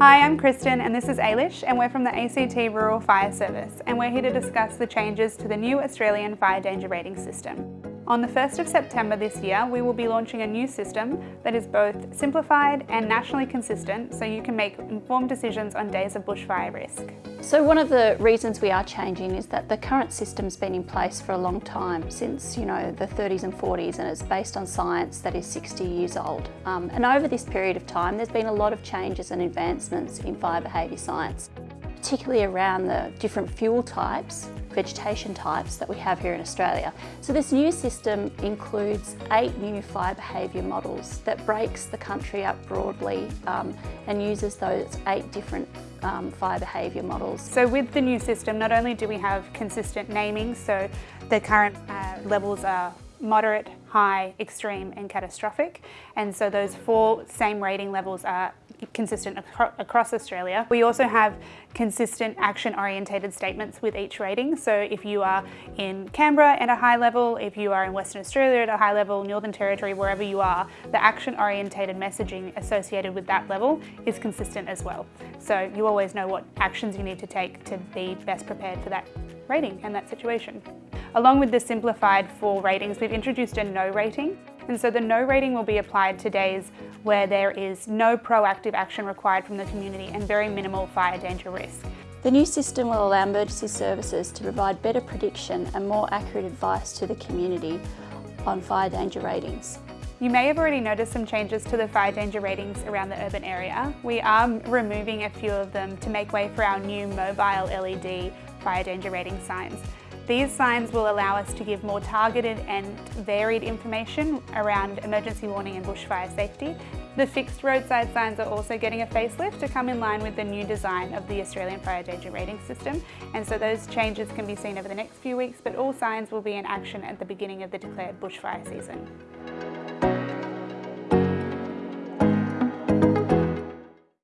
Hi, I'm Kristen and this is Ailish and we're from the ACT Rural Fire Service and we're here to discuss the changes to the new Australian Fire Danger Rating System. On the 1st of September this year, we will be launching a new system that is both simplified and nationally consistent so you can make informed decisions on days of bushfire risk. So one of the reasons we are changing is that the current system's been in place for a long time, since you know the 30s and 40s, and it's based on science that is 60 years old. Um, and over this period of time, there's been a lot of changes and advancements in fire behaviour science, particularly around the different fuel types vegetation types that we have here in Australia. So this new system includes eight new fire behaviour models that breaks the country up broadly um, and uses those eight different um, fire behaviour models. So with the new system, not only do we have consistent naming, so the current uh, levels are moderate, high, extreme and catastrophic. And so those four same rating levels are consistent acro across Australia. We also have consistent action orientated statements with each rating. So if you are in Canberra at a high level, if you are in Western Australia at a high level, Northern Territory, wherever you are, the action orientated messaging associated with that level is consistent as well. So you always know what actions you need to take to be best prepared for that rating and that situation. Along with the simplified four ratings, we've introduced a no rating. And so the no rating will be applied to days where there is no proactive action required from the community and very minimal fire danger risk. The new system will allow emergency services to provide better prediction and more accurate advice to the community on fire danger ratings. You may have already noticed some changes to the fire danger ratings around the urban area. We are removing a few of them to make way for our new mobile LED fire danger rating signs. These signs will allow us to give more targeted and varied information around emergency warning and bushfire safety. The fixed roadside signs are also getting a facelift to come in line with the new design of the Australian Fire Danger Rating System and so those changes can be seen over the next few weeks but all signs will be in action at the beginning of the declared bushfire season.